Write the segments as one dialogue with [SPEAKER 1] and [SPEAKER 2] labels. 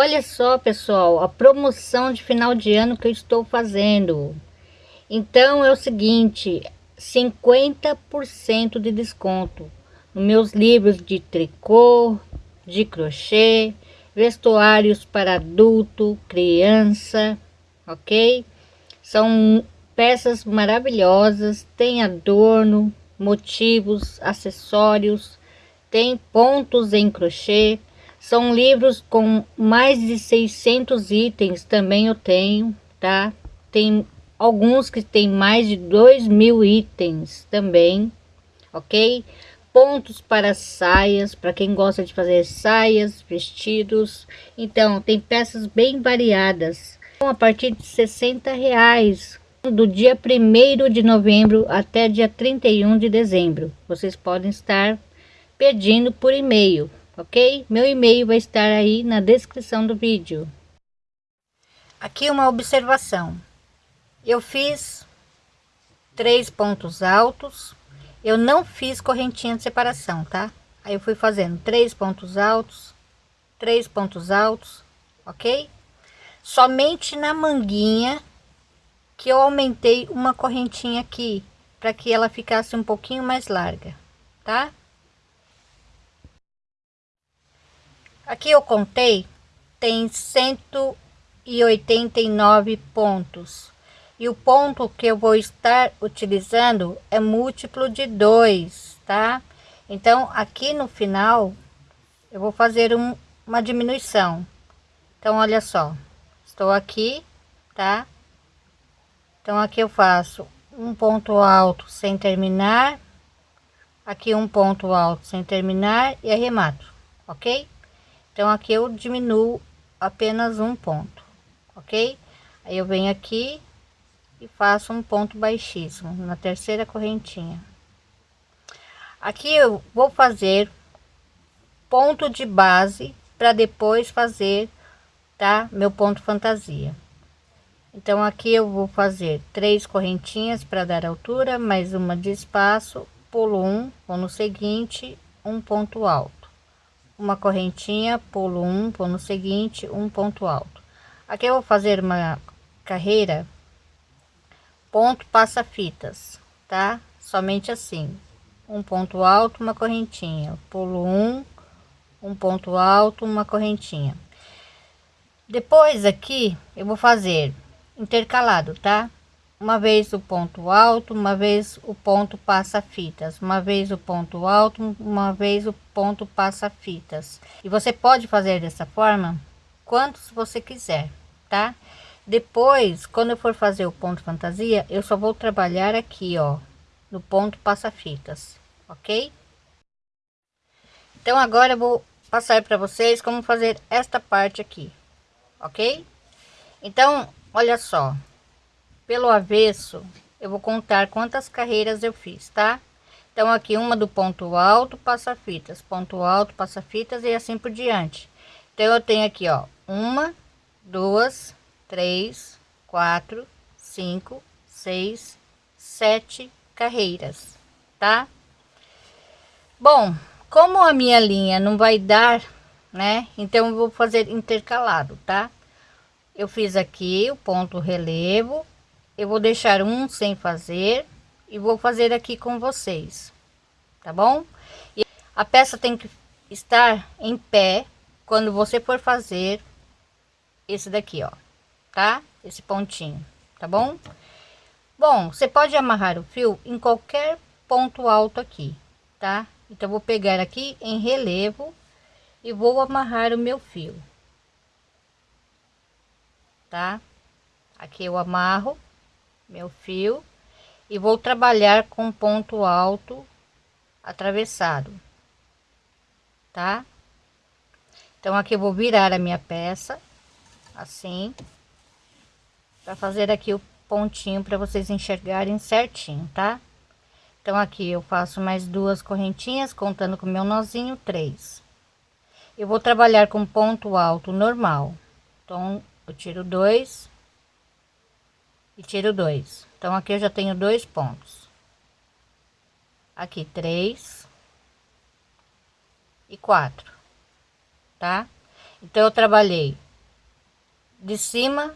[SPEAKER 1] Olha só, pessoal, a promoção de final de ano que eu estou fazendo. Então é o seguinte, 50% de desconto nos meus livros de tricô, de crochê, vestuários para adulto, criança, ok? São peças maravilhosas, tem adorno, motivos, acessórios, tem pontos em crochê, são livros com mais de 600 itens, também eu tenho, tá? Tem alguns que tem mais de 2 mil itens também, ok? Pontos para saias, para quem gosta de fazer saias, vestidos. Então, tem peças bem variadas. A partir de 60 reais, do dia 1 de novembro até dia 31 de dezembro. Vocês podem estar pedindo por e-mail ok? Meu e-mail vai estar aí na descrição do vídeo. Aqui uma observação. Eu fiz três pontos altos. Eu não fiz correntinha de separação, tá? Aí eu fui fazendo três pontos altos, três pontos altos, ok? Somente na manguinha que eu aumentei uma correntinha aqui, para que ela ficasse um pouquinho mais larga, tá? Aqui eu contei, tem 189 pontos. E o ponto que eu vou estar utilizando é múltiplo de 2, tá? Então, aqui no final, eu vou fazer um, uma diminuição. Então, olha só, estou aqui, tá? Então, aqui eu faço um ponto alto sem terminar, aqui um ponto alto sem terminar e arremato, ok? Então aqui eu diminuo apenas um ponto, ok? Aí eu venho aqui e faço um ponto baixíssimo na terceira correntinha. Aqui eu vou fazer ponto de base para depois fazer, tá? Meu ponto fantasia. Então aqui eu vou fazer três correntinhas para dar altura, mais uma de espaço, pulo um, vou no seguinte, um ponto alto uma correntinha, pulo um, no seguinte, um ponto alto. Aqui eu vou fazer uma carreira, ponto passa fitas, tá? Somente assim, um ponto alto, uma correntinha, pulo um, um ponto alto, uma correntinha. Depois aqui eu vou fazer intercalado, tá? Uma vez o ponto alto, uma vez o ponto passa fitas, uma vez o ponto alto, uma vez o ponto passa fitas. E você pode fazer dessa forma quantos você quiser, tá? Depois, quando eu for fazer o ponto fantasia, eu só vou trabalhar aqui, ó, no ponto passa fitas, ok? Então agora eu vou passar para vocês como fazer esta parte aqui, ok? Então, olha só, pelo avesso eu vou contar quantas carreiras eu fiz tá? Então aqui uma do ponto alto passa fitas ponto alto passa fitas e assim por diante. Então eu tenho aqui ó uma duas três quatro cinco seis sete carreiras tá? Bom como a minha linha não vai dar né então eu vou fazer intercalado tá? Eu fiz aqui o ponto relevo eu vou deixar um sem fazer e vou fazer aqui com vocês, tá bom? E a peça tem que estar em pé quando você for fazer esse daqui, ó, tá? Esse pontinho, tá bom? Bom, você pode amarrar o fio em qualquer ponto alto aqui, tá? Então, vou pegar aqui em relevo e vou amarrar o meu fio, tá? Aqui eu amarro meu fio e vou trabalhar com ponto alto atravessado, tá? Então aqui eu vou virar a minha peça assim para fazer aqui o pontinho para vocês enxergarem certinho, tá? Então aqui eu faço mais duas correntinhas contando com meu nozinho três. Eu vou trabalhar com ponto alto normal. Então eu tiro dois e tiro dois. Então, aqui eu já tenho dois pontos. Aqui, três e quatro, tá? Então, eu trabalhei de cima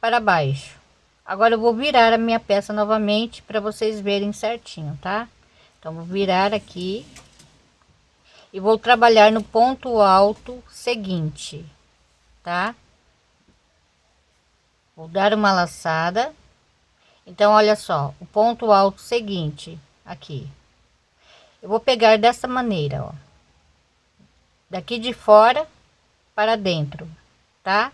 [SPEAKER 1] para baixo agora eu vou virar a minha peça novamente para vocês verem certinho tá então vou virar aqui e vou trabalhar no ponto alto seguinte tá vou dar uma laçada então olha só o ponto alto seguinte aqui. Eu vou pegar dessa maneira ó. Daqui de fora para dentro tá?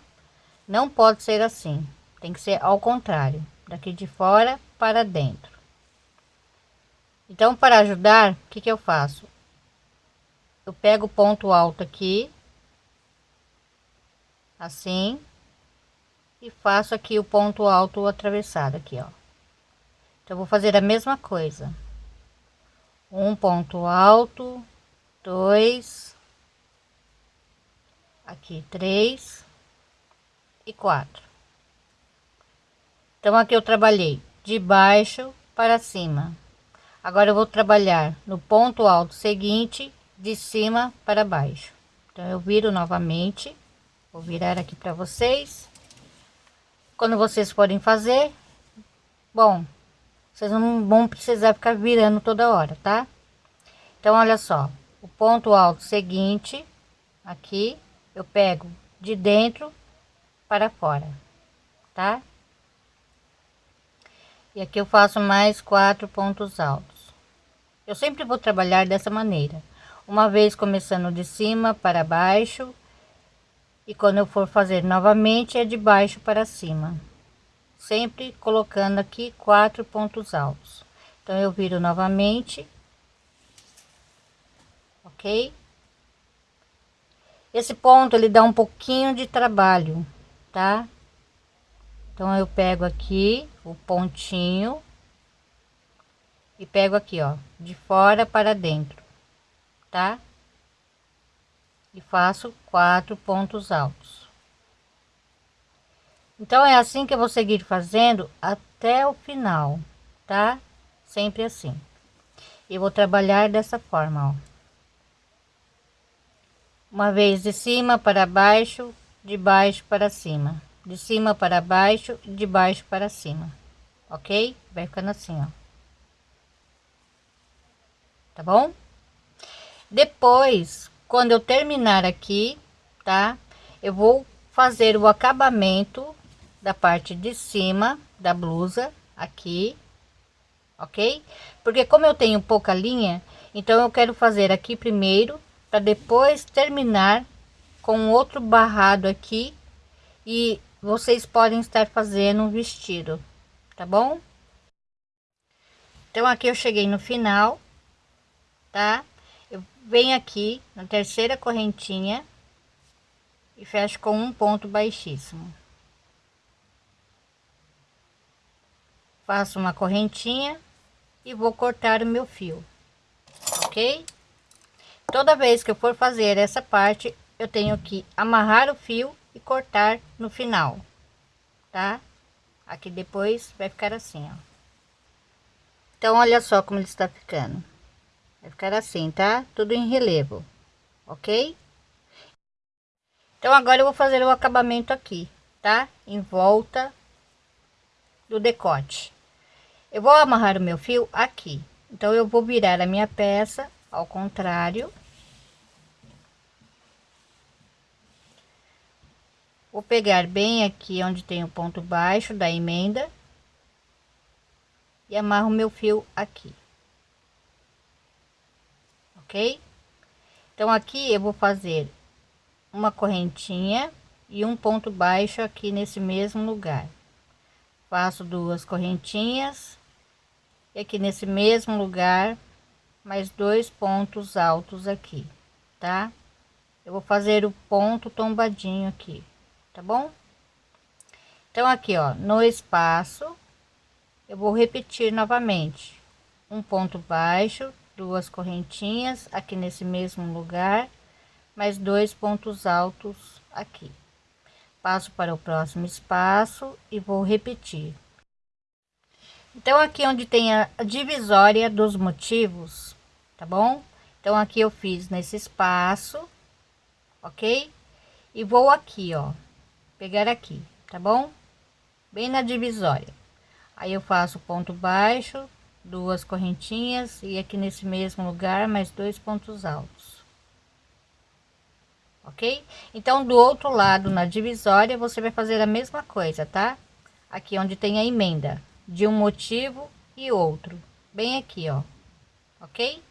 [SPEAKER 1] Não pode ser assim. Tem que ser ao contrário. Daqui de fora para dentro. Então para ajudar o que que eu faço? Eu pego o ponto alto aqui assim e faço aqui o ponto alto atravessado aqui ó então vou fazer a mesma coisa. Um ponto alto dois aqui três e quatro. Então aqui eu trabalhei de baixo para cima. Agora eu vou trabalhar no ponto alto seguinte de cima para baixo. Então eu viro novamente. Vou virar aqui para vocês. Quando vocês forem fazer bom vocês não vão precisar ficar virando toda hora tá então olha só o ponto alto seguinte aqui eu pego de dentro para fora, tá? E aqui eu faço mais quatro pontos altos. Eu sempre vou trabalhar dessa maneira. Uma vez começando de cima para baixo. E quando eu for fazer novamente é de baixo para cima. Sempre colocando aqui quatro pontos altos. Então eu viro novamente. Ok? Esse ponto ele dá um pouquinho de trabalho, tá? Então eu pego aqui o pontinho e pego aqui, ó, de fora para dentro, tá? E faço quatro pontos altos. Então é assim que eu vou seguir fazendo até o final, tá? Sempre assim. E vou trabalhar dessa forma, ó uma vez de cima para baixo, de baixo para cima, de cima para baixo, de baixo para cima, ok? Vai ficando assim, ó. Tá bom? Depois, quando eu terminar aqui, tá? Eu vou fazer o acabamento da parte de cima da blusa aqui, ok? Porque como eu tenho pouca linha, então eu quero fazer aqui primeiro para depois terminar com outro barrado aqui e vocês podem estar fazendo um vestido, tá bom? Então aqui eu cheguei no final, tá? Eu venho aqui na terceira correntinha e fecho com um ponto baixíssimo. Faço uma correntinha e vou cortar o meu fio, ok? Toda vez que eu for fazer essa parte, eu tenho que amarrar o fio e cortar no final, tá? Aqui depois vai ficar assim, ó. Então, olha só como ele está ficando. Vai ficar assim, tá? Tudo em relevo, ok? Então, agora eu vou fazer o acabamento aqui, tá? Em volta do decote. Eu vou amarrar o meu fio aqui. Então, eu vou virar a minha peça ao contrário Vou pegar bem aqui onde tem o ponto baixo da emenda e amarro meu fio aqui. Ok? Então aqui eu vou fazer uma correntinha e um ponto baixo aqui nesse mesmo lugar. Faço duas correntinhas e aqui nesse mesmo lugar mais dois pontos altos aqui, tá? Eu vou fazer o ponto tombadinho aqui tá bom? Então, aqui, ó, no espaço, eu vou repetir novamente. Um ponto baixo, duas correntinhas aqui nesse mesmo lugar, mais dois pontos altos aqui. Passo para o próximo espaço e vou repetir. Então, aqui onde tem a divisória dos motivos, tá bom? Então, aqui eu fiz nesse espaço, ok? E vou aqui, ó, pegar aqui tá bom? Bem na divisória. Aí eu faço ponto baixo, duas correntinhas e aqui nesse mesmo lugar mais dois pontos altos. Ok? Então, do outro lado, na divisória, você vai fazer a mesma coisa, tá? Aqui onde tem a emenda de um motivo e outro, bem aqui, ó. Ok?